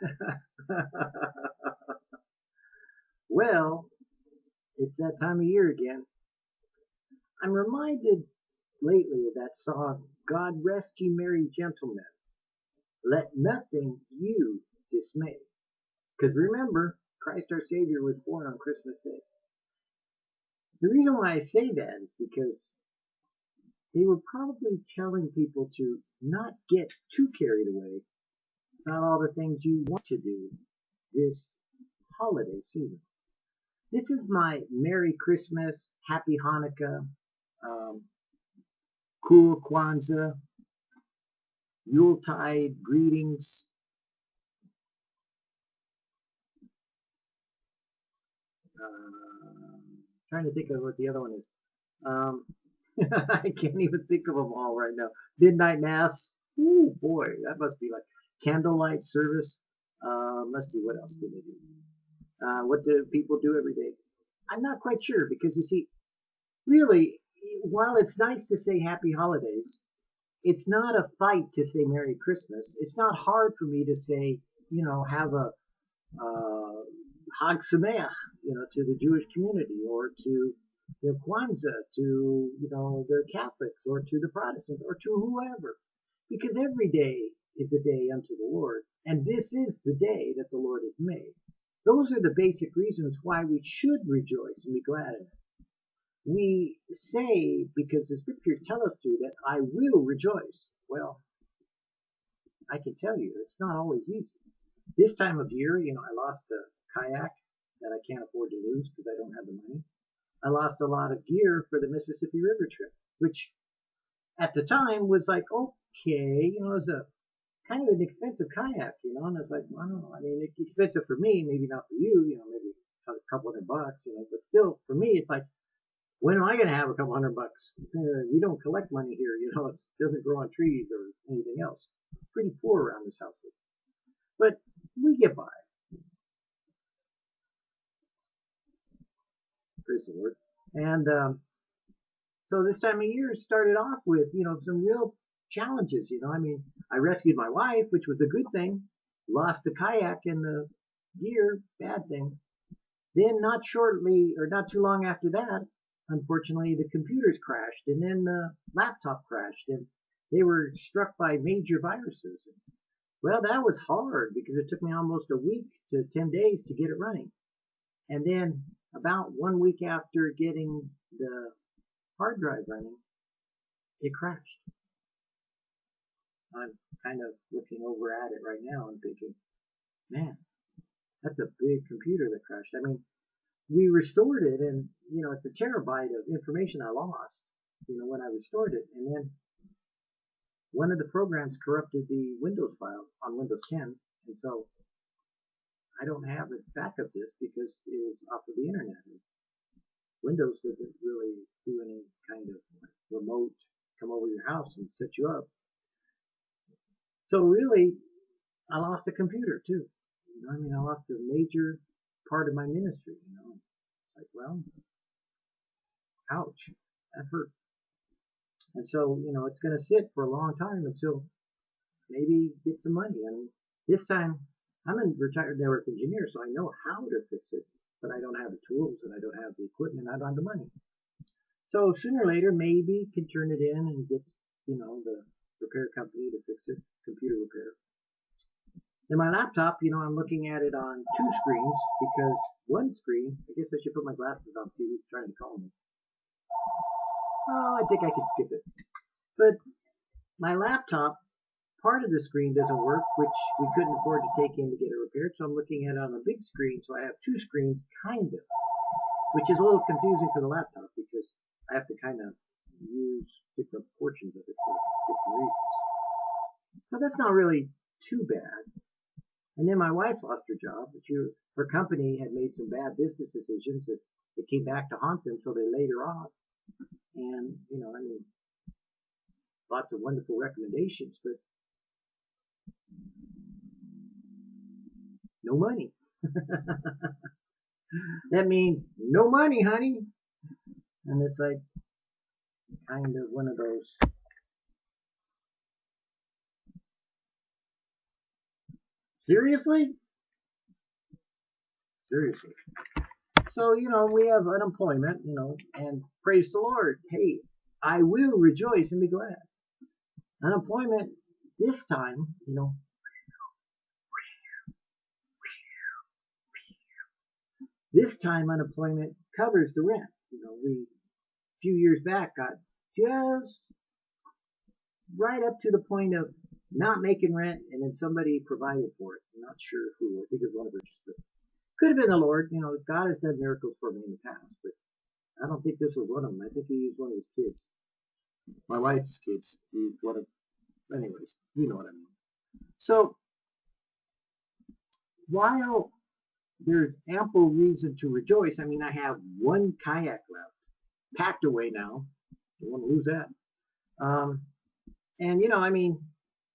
well, it's that time of year again. I'm reminded lately of that song, God Rest Ye Merry Gentlemen. Let nothing you dismay. Because remember, Christ our Savior was born on Christmas Day. The reason why I say that is because they were probably telling people to not get too carried away about all the things you want to do this holiday season. This is my Merry Christmas, Happy Hanukkah, um, Cool Kwanzaa, Yuletide greetings. Uh, trying to think of what the other one is. Um, I can't even think of them all right now. Midnight Mass. Ooh, boy, that must be like candlelight service. Um, let's see, what else do they do? Uh, what do people do every day? I'm not quite sure because you see, really, while it's nice to say happy holidays, it's not a fight to say Merry Christmas. It's not hard for me to say, you know, have a uh, Hag Sameach, you know, to the Jewish community or to the Kwanzaa, to, you know, the Catholics or to the Protestants or to whoever. Because every day is a day unto the Lord, and this is the day that the Lord has made. Those are the basic reasons why we should rejoice and be glad in it. We say, because the scriptures tell us to, that I will rejoice. Well, I can tell you, it's not always easy. This time of year, you know, I lost a kayak that I can't afford to lose because I don't have the money. I lost a lot of gear for the Mississippi River trip, which at the time was like, okay, you know, it was a kind of an expensive kayak, you know, and I was like, well, I don't know. I mean, it's expensive for me, maybe not for you, you know, maybe a couple hundred bucks, you know, but still, for me, it's like, when am I going to have a couple hundred bucks? Uh, we don't collect money here, you know, it doesn't grow on trees or anything else. Pretty poor around this house. But we get by. Praise the Lord. And um, so this time of year started off with, you know, some real challenges, you know. I mean, I rescued my wife, which was a good thing. Lost a kayak in the gear, bad thing. Then not shortly, or not too long after that, unfortunately, the computers crashed, and then the laptop crashed, and they were struck by major viruses. Well, that was hard because it took me almost a week to 10 days to get it running. And then about one week after getting the hard drive running, it crashed. I'm kind of looking over at it right now and thinking, man, that's a big computer that crashed. I mean, we restored it and, you know, it's a terabyte of information I lost, you know, when I restored it. And then one of the programs corrupted the Windows file on Windows 10. And so I don't have a backup disk because it was off of the internet. Windows doesn't really do any kind of remote come over your house and set you up. So really, I lost a computer too. You know, I mean, I lost a major part of my ministry. You know, it's like, well, ouch, that hurt. And so, you know, it's going to sit for a long time until maybe get some money. I mean, this time I'm a retired network engineer, so I know how to fix it, but I don't have the tools and I don't have the equipment. I don't have the money. So sooner or later, maybe can turn it in and get, you know, the repair company to fix it, computer repair. In my laptop, you know, I'm looking at it on two screens because one screen, I guess I should put my glasses on, see who's trying to call me. Oh, I think I can skip it. But my laptop part of the screen doesn't work, which we couldn't afford to take in to get it repaired. So I'm looking at it on a big screen. So I have two screens, kind of, which is a little confusing for the laptop because I have to kind of use different portions of it for different reasons. So that's not really too bad. And then my wife lost her job. Her company had made some bad business decisions that it came back to haunt them, so they laid her off. And, you know, I mean, lots of wonderful recommendations, but no money. that means no money, honey. And it's like kind of one of those Seriously? Seriously. So, you know, we have unemployment, you know, and praise the Lord. Hey, I will rejoice and be glad. Unemployment this time, you know, this time unemployment covers the rent. You know, we a few years back got just right up to the point of not making rent and then somebody provided for it. I'm not sure who. I think it was one of us, but could have been the Lord. You know, God has done miracles for me in the past, but I don't think this was one of them. I think he used one of his kids. My wife's kids. Used one of, anyways, you know what I mean. So, while there's ample reason to rejoice, I mean, I have one kayak left, packed away now. Don't want to lose that. Um, and you know, I mean,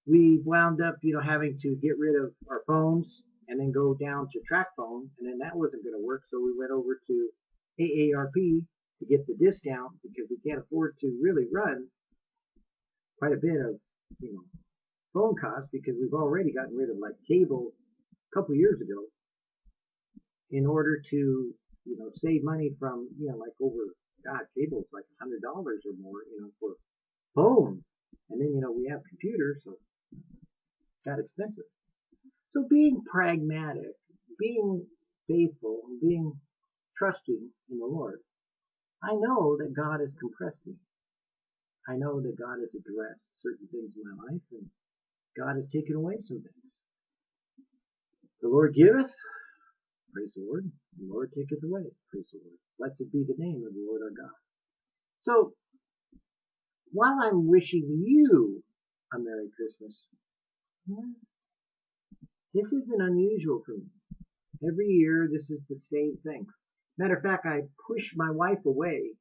we wound up, you know, having to get rid of our phones and then go down to track phone, and then that wasn't going to work, so we went over to AARP to get the discount because we can't afford to really run quite a bit of, you know, phone costs because we've already gotten rid of like cable a couple years ago in order to, you know, save money from, you know, like over, God, cable's like a hundred dollars or more, you know, for phone. And then, you know, we have computers, so got expensive. So being pragmatic, being faithful, being trusting in the Lord, I know that God has compressed me. I know that God has addressed certain things in my life, and God has taken away some things. The Lord giveth, praise the Lord. The Lord taketh away, praise the Lord. Blessed be the name of the Lord our God. So, while I'm wishing you a Merry Christmas, this isn't unusual for me. Every year, this is the same thing. Matter of fact, I push my wife away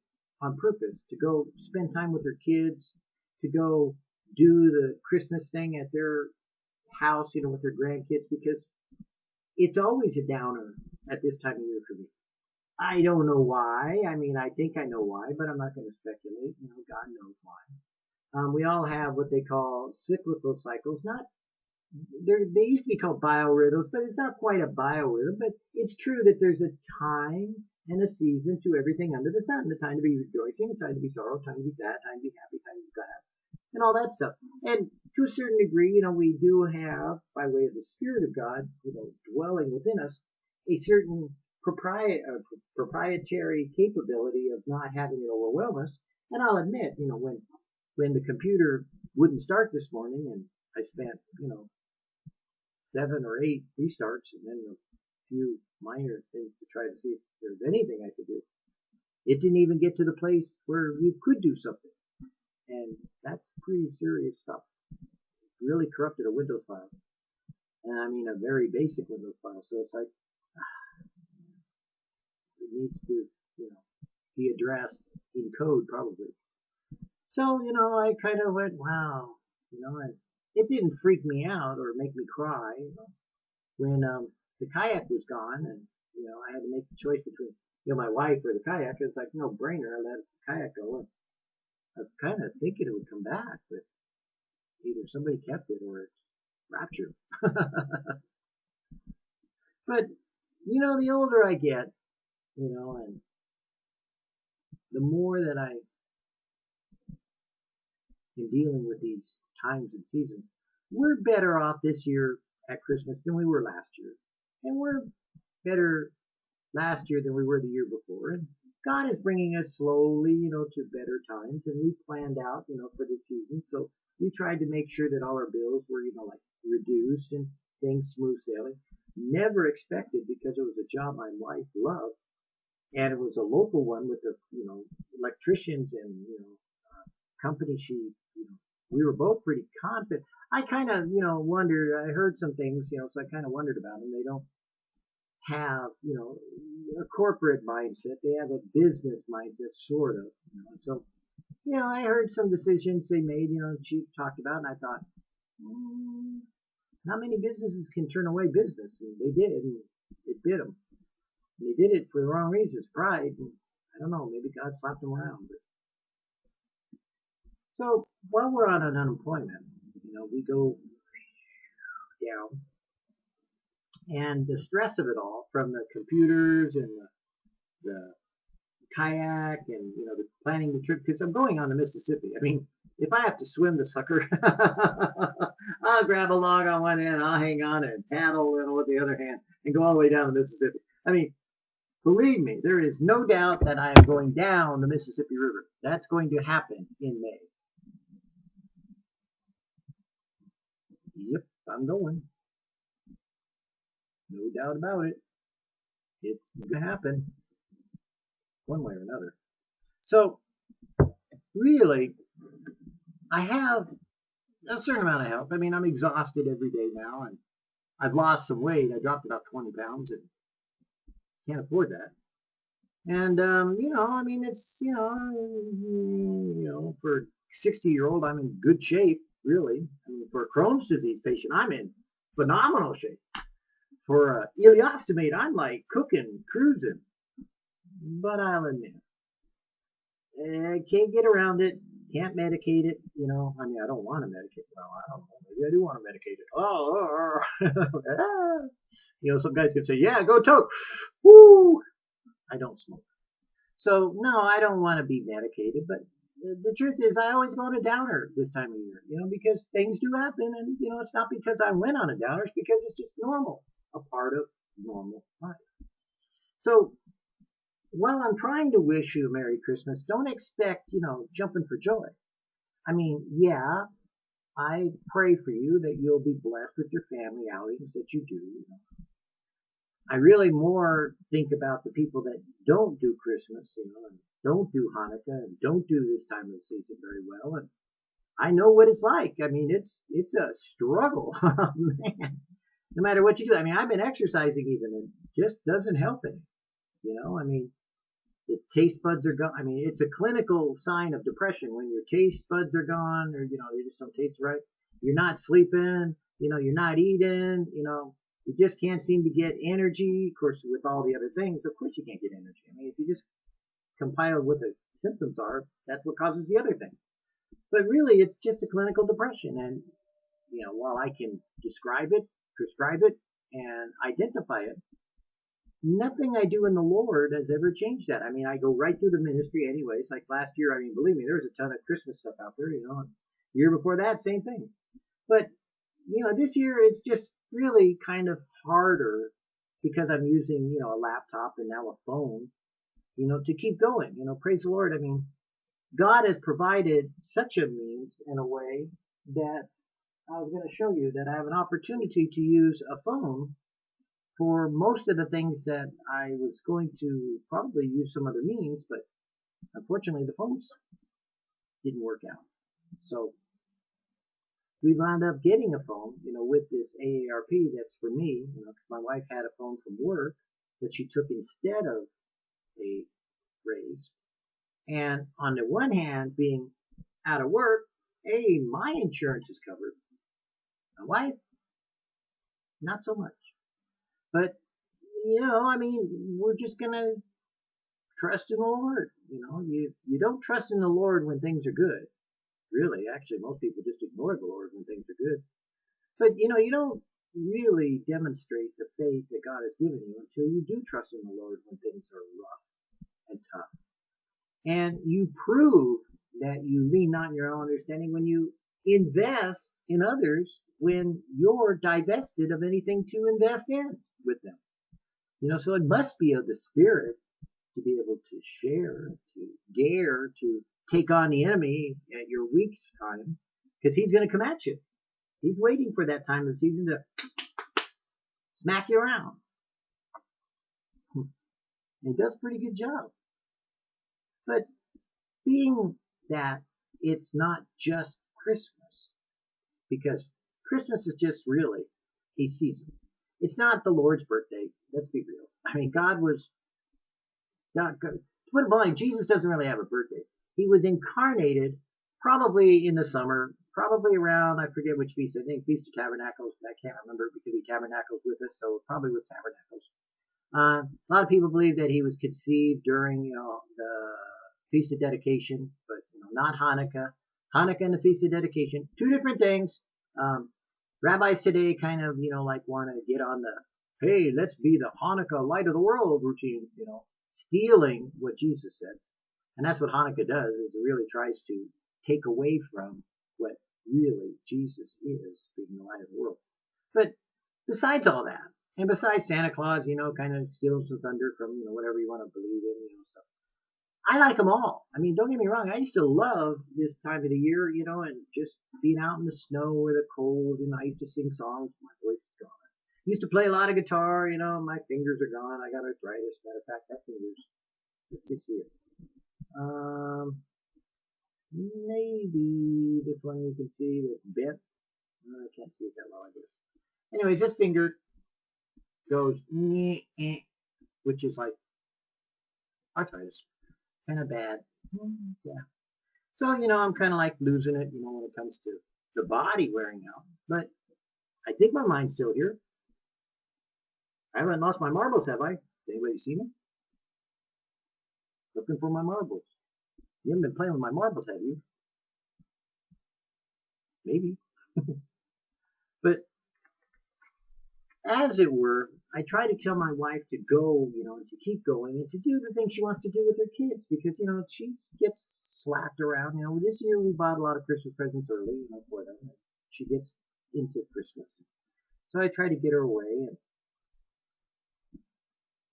on purpose to go spend time with her kids, to go do the Christmas thing at their house, you know, with their grandkids, because it's always a downer at this time of year for me. I don't know why. I mean, I think I know why, but I'm not going to speculate. You know, God knows why. Um, we all have what they call cyclical cycles, not they used to be called biorhythms, but it's not quite a biorhythm. But it's true that there's a time and a season to everything under the sun. The time to be rejoicing, the time to be sorrow, time to be sad, time to be happy, time to be glad, and all that stuff. And to a certain degree, you know, we do have, by way of the Spirit of God, you know, dwelling within us, a certain uh, proprietary capability of not having it overwhelm us. And I'll admit, you know, when when the computer wouldn't start this morning, and I spent, you know, seven or eight restarts and then a few minor things to try to see if there's anything I could do. It didn't even get to the place where you could do something. And that's pretty serious stuff. It really corrupted a Windows file. And I mean a very basic Windows file. So it's like, ah, it needs to, you know, be addressed in code probably. So, you know, I kind of went, wow, you know, and it didn't freak me out or make me cry. You know, when um, the kayak was gone, and you know, I had to make the choice between you know my wife or the kayak. It was like no brainer. I let the kayak go. And I was kind of thinking it would come back, but either somebody kept it or it's raptured. but you know, the older I get, you know, and the more that I in dealing with these times and seasons. We're better off this year at Christmas than we were last year. And we're better last year than we were the year before. And God is bringing us slowly, you know, to better times. And we planned out, you know, for this season. So we tried to make sure that all our bills were, you know, like reduced and things smooth sailing. Never expected because it was a job my wife loved. And it was a local one with the, you know, electricians and, you know, uh, company she, you know, we were both pretty confident. I kind of, you know, wondered, I heard some things, you know, so I kind of wondered about them. They don't have, you know, a corporate mindset. They have a business mindset, sort of. You know, so, you know, I heard some decisions they made, you know, Chief talked about, and I thought, mm, how many businesses can turn away business? And they did, and it bit them. And they did it for the wrong reasons, pride. And I don't know, maybe God slapped them around. But so while we're on an unemployment, you know, we go down and the stress of it all from the computers and the, the kayak and you know the planning the trip because I'm going on the Mississippi. I mean, if I have to swim the sucker, I'll grab a log on one end, I'll hang on and paddle know, with the other hand and go all the way down the Mississippi. I mean, believe me, there is no doubt that I am going down the Mississippi River. That's going to happen in May. Yep, I'm going. No doubt about it. It's going to happen one way or another. So, really, I have a certain amount of health. I mean, I'm exhausted every day now, and I've lost some weight. I dropped about 20 pounds, and can't afford that. And um, you know, I mean, it's you know, you know, for 60 year old, I'm in good shape, really. I mean, for a Crohn's disease patient, I'm in phenomenal shape. For a ileostomate, I'm like cooking, cruising. But I'll admit, I can't get around it. Can't medicate it. You know, I mean, I don't want to medicate. Well, I don't know. Maybe I do want to medicate it. Oh, you know, some guys could say, "Yeah, go toke." Woo! I don't smoke, so no, I don't want to be medicated. But the truth is, I always go on a downer this time of year. You know, because things do happen, and you know, it's not because I went on a downer. It's because it's just normal, a part of normal life. So while I'm trying to wish you a Merry Christmas, don't expect, you know, jumping for joy. I mean, yeah, I pray for you that you'll be blessed with your family outings that you do. You know. I really more think about the people that don't do Christmas, you know, and don't do Hanukkah and don't do this time of the season very well. And I know what it's like. I mean, it's it's a struggle, oh, man. No matter what you do. I mean, I've been exercising even, and it just doesn't help any. You know, I mean, the taste buds are gone. I mean, it's a clinical sign of depression when your taste buds are gone, or you know, they just don't taste right. You're not sleeping. You know, you're not eating. You know, you just can't seem to get energy. Of course, with all the other things, of course you can't get energy. I mean, if you just compile what the symptoms are, that's what causes the other thing. But really, it's just a clinical depression. And, you know, while I can describe it, prescribe it, and identify it, nothing I do in the Lord has ever changed that. I mean, I go right through the ministry anyways. Like last year, I mean, believe me, there was a ton of Christmas stuff out there, you know. Year before that, same thing. But, you know, this year it's just really kind of harder because I'm using, you know, a laptop and now a phone, you know, to keep going. You know, praise the Lord. I mean, God has provided such a means in a way that I was going to show you that I have an opportunity to use a phone for most of the things that I was going to probably use some other means, but unfortunately the phones didn't work out. So we wound up getting a phone, you know, with this AARP that's for me, you know, because my wife had a phone from work that she took instead of a raise. And on the one hand, being out of work, hey, my insurance is covered. My wife, not so much. But, you know, I mean, we're just going to trust in the Lord. You know, you, you don't trust in the Lord when things are good. Really, actually, most people just ignore the Lord when things are good. But, you know, you don't really demonstrate the faith that God has given you until you do trust in the Lord when things are rough and. And you prove that you lean not on your own understanding when you invest in others when you're divested of anything to invest in with them. You know, so it must be of the Spirit to be able to share, to dare to take on the enemy at your weak time, because he's going to come at you. He's waiting for that time of the season to smack you around. Hmm. And he does a pretty good job. But being that it's not just Christmas, because Christmas is just really a season. It's not the Lord's birthday. Let's be real. I mean, God was not good. To put it bluntly, Jesus doesn't really have a birthday. He was incarnated probably in the summer, probably around, I forget which feast, I think Feast of Tabernacles, I can't remember because he tabernacles with us, so it probably was Tabernacles. Uh, a lot of people believe that he was conceived during, you know, the Feast of Dedication, but you know, not Hanukkah. Hanukkah and the Feast of Dedication, two different things. Um, rabbis today kind of, you know, like want to get on the hey, let's be the Hanukkah light of the world routine, you know, stealing what Jesus said. And that's what Hanukkah does, is it really tries to take away from what really Jesus is, being the light of the world. But besides all that, and besides Santa Claus, you know, kind of stealing some thunder from, you know, whatever you want to believe in, you know, stuff. I like them all. I mean, don't get me wrong. I used to love this time of the year, you know, and just being out in the snow or the cold, and I used to sing songs. My voice is gone. I Used to play a lot of guitar, you know. My fingers are gone. I got arthritis. Matter of fact, that finger's. Let's see, it. Um, maybe this one you can see that's bent. I can't see it that well, I guess. Anyways, this finger goes, which is like arthritis kind of bad. Mm, yeah. So, you know, I'm kind of like losing it, you know, when it comes to the body wearing out. But I think my mind's still here. I haven't lost my marbles, have I? Anybody seen them? Looking for my marbles. You haven't been playing with my marbles, have you? Maybe. but as it were, I try to tell my wife to go, you know, and to keep going and to do the things she wants to do with her kids because, you know, she gets slapped around. You know, this year we bought a lot of Christmas presents early, you know, for them. She gets into Christmas. So I try to get her away and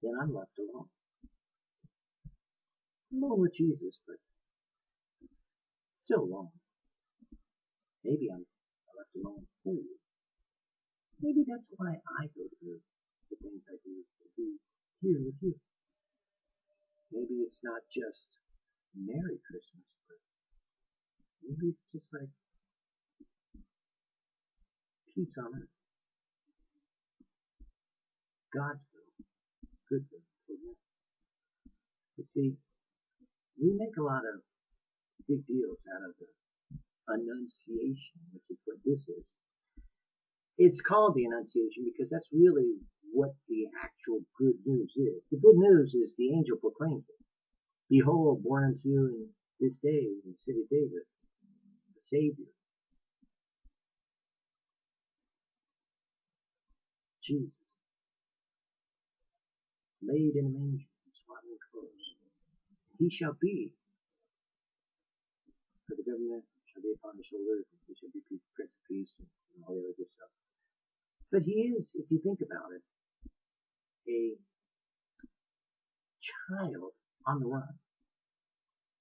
then I'm left alone. Alone with Jesus, but still alone. Maybe I'm left alone for you. Maybe that's why I go through the things I do to be here with you. Maybe it's not just Merry Christmas, but maybe it's just like peace on earth. God's will, good will for you. You see, we make a lot of big deals out of the Annunciation, which is what this is. It's called the Annunciation because that's really what the actual good news is. The good news is the angel proclaims it. Behold, born unto you in this day in the city of David, the Savior, Jesus, laid in a manger in swaddling clothes. He shall be, for the government shall be upon his shoulders, and he shall be Prince of Peace, and all the other good stuff. But he is, if you think about it, a child on the run.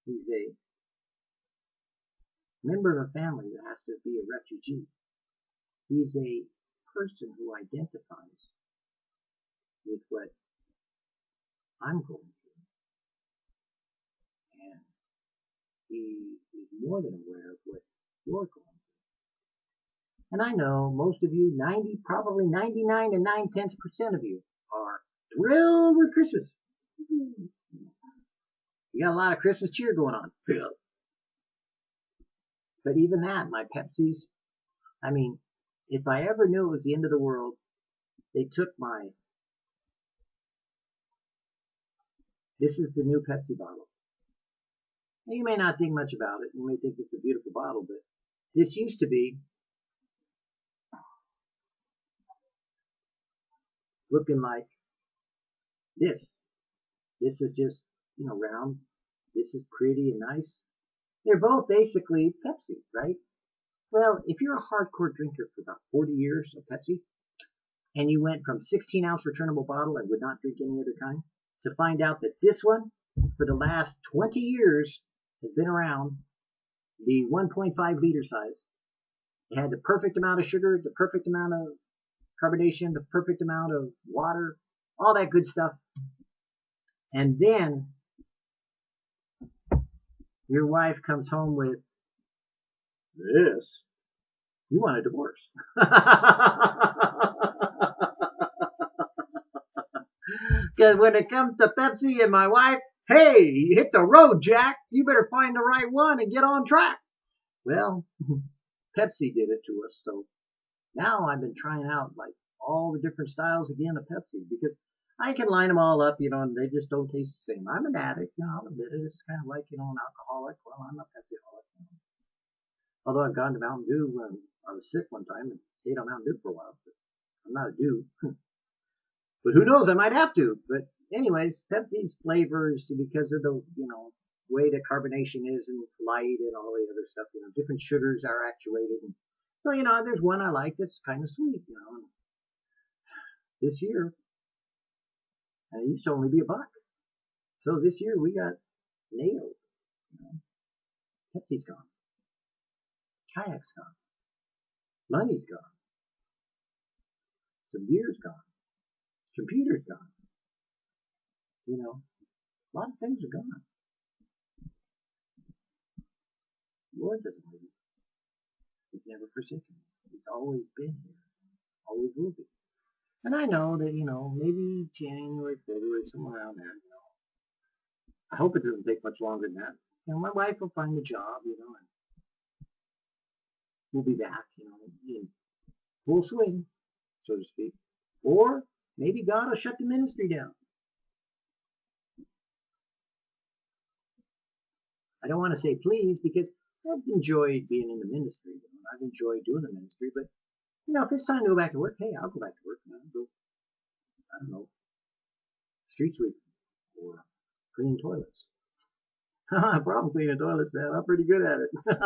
He's a member of a family that has to be a refugee. He's a person who identifies with what I'm going through. And he is more than aware of what you're going through. And I know most of you, 90, probably 99 and 9 tenths percent of you, are thrilled with Christmas. You got a lot of Christmas cheer going on. But even that, my Pepsis, I mean, if I ever knew it was the end of the world, they took my, this is the new Pepsi bottle. Now, you may not think much about it. You may think it's a beautiful bottle, but this used to be looking like this. This is just, you know, round. This is pretty and nice. They're both basically Pepsi, right? Well, if you're a hardcore drinker for about 40 years of Pepsi, and you went from 16 ounce returnable bottle and would not drink any other kind, to find out that this one, for the last 20 years, has been around, the 1.5 liter size. It had the perfect amount of sugar, the perfect amount of carbonation, the perfect amount of water, all that good stuff. And then your wife comes home with this. You want a divorce. Because when it comes to Pepsi and my wife, hey, hit the road, Jack. You better find the right one and get on track. Well, Pepsi did it to us, so now I've been trying out like all the different styles again of Pepsi because I can line them all up, you know, and they just don't taste the same. I'm an addict, you know, I'll admit it. It's kind of like, you know, an alcoholic. Well, I'm a Pepsi-holic. You know. Although I've gone to Mountain Dew when I was sick one time and stayed on Mountain Dew for a while, but I'm not a Dew. But who knows? I might have to. But anyways, Pepsi's flavors because of the you know way the carbonation is and light and all the other stuff. You know, different sugars are actuated. And, so you know, there's one I like that's kind of sweet. You know, this year, and it used to only be a buck. So this year we got nailed. You know. Pepsi's gone. Kayak's gone. Money's gone. Some beer's gone. Computer's gone. You know, a lot of things are gone. Lord doesn't. He's never forsaken me. He's always been here. Always will be. And I know that, you know, maybe January, February, somewhere around there, you know. I hope it doesn't take much longer than that. You know, my wife will find a job, you know, and we'll be back, you know, in full swing, so to speak. Or maybe God will shut the ministry down. I don't want to say please because I've enjoyed being in the ministry. You know, I've enjoyed doing the ministry, but you know, if it's time to go back to work, hey, I'll go back to work. You know, go, I don't know, street sweeping or cleaning toilets. Problem cleaning toilets, man. I'm pretty good at it.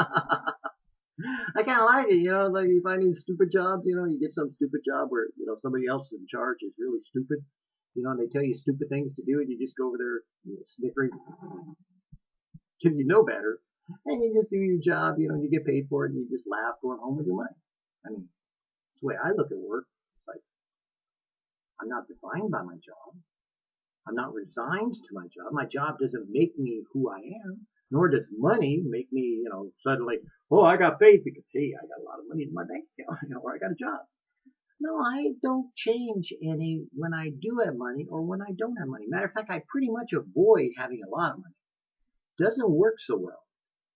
I kind of like it, you know. Like you find these stupid jobs, you know, you get some stupid job where you know somebody else in charge is really stupid, you know, and they tell you stupid things to do, and you just go over there you know, snickering because you know better, and you just do your job, you know, and you get paid for it, and you just laugh going home with your money. I mean, it's the way I look at work. It's like I'm not defined by my job. I'm not resigned to my job. My job doesn't make me who I am, nor does money make me, you know, suddenly, oh, I got paid because, hey, I got a lot of money in my bank account, you know, or I got a job. No, I don't change any when I do have money or when I don't have money. Matter of fact, I pretty much avoid having a lot of money. Doesn't work so well.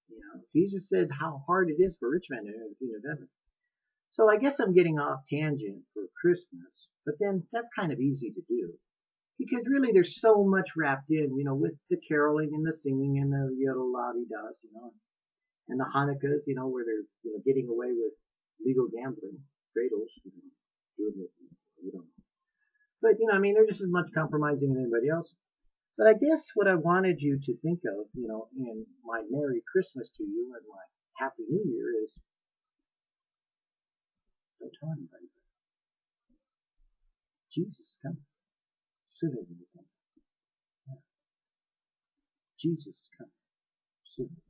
You know, Jesus said how hard it is for rich men to enter the kingdom of heaven. So I guess I'm getting off tangent for Christmas, but then that's kind of easy to do because really there's so much wrapped in, you know, with the caroling and the singing and the yellow lobby does, you know, and the Hanukkahs, you know, where they're you know getting away with legal gambling, cradles, you know, doing it, you don't know. But you know, I mean, they're just as much compromising as anybody else. But I guess what I wanted you to think of, you know, in my Merry Christmas to you and my Happy New Year is don't tell anybody. Jesus is coming sooner than you think. Yeah. Jesus is coming sooner.